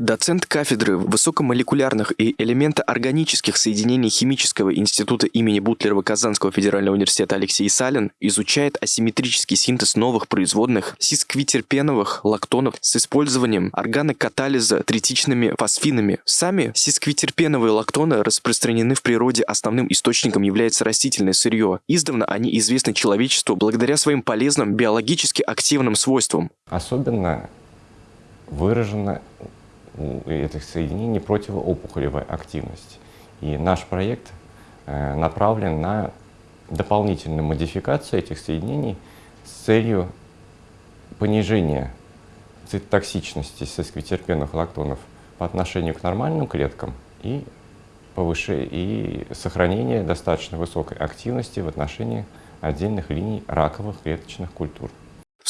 Доцент кафедры высокомолекулярных и элементоорганических соединений Химического института имени Бутлерова Казанского федерального университета Алексей Салин изучает асимметрический синтез новых производных сисквитерпеновых лактонов с использованием органокатализа третичными фосфинами. Сами сисквитерпеновые лактоны распространены в природе, основным источником является растительное сырье. Издавна они известны человечеству благодаря своим полезным биологически активным свойствам. Особенно выражена у этих соединений противоопухолевая активность. И наш проект э, направлен на дополнительную модификацию этих соединений с целью понижения цитотоксичности сесквитерпенных лактонов по отношению к нормальным клеткам и, повыше, и сохранения достаточно высокой активности в отношении отдельных линий раковых клеточных культур.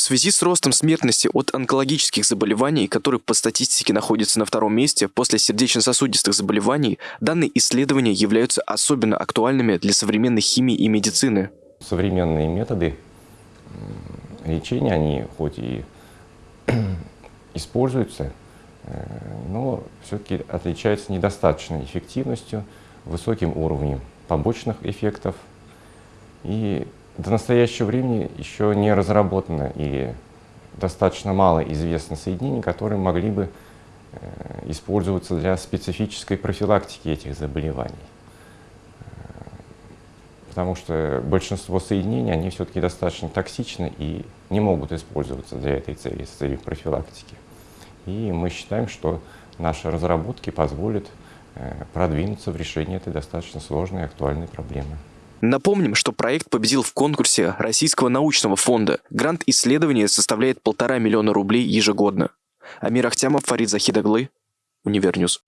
В связи с ростом смертности от онкологических заболеваний, который по статистике находится на втором месте после сердечно-сосудистых заболеваний, данные исследования являются особенно актуальными для современной химии и медицины. Современные методы лечения, они хоть и используются, э, но все-таки отличаются недостаточной эффективностью, высоким уровнем побочных эффектов и до настоящего времени еще не разработано и достаточно мало известно соединений, которые могли бы э, использоваться для специфической профилактики этих заболеваний. Э, потому что большинство соединений, они все-таки достаточно токсичны и не могут использоваться для этой цели, с целью профилактики. И мы считаем, что наши разработки позволят э, продвинуться в решении этой достаточно сложной и актуальной проблемы. Напомним, что проект победил в конкурсе Российского научного фонда. Грант исследования составляет полтора миллиона рублей ежегодно. Амир Ахтямов, Фарид Захидаглы, Univer News.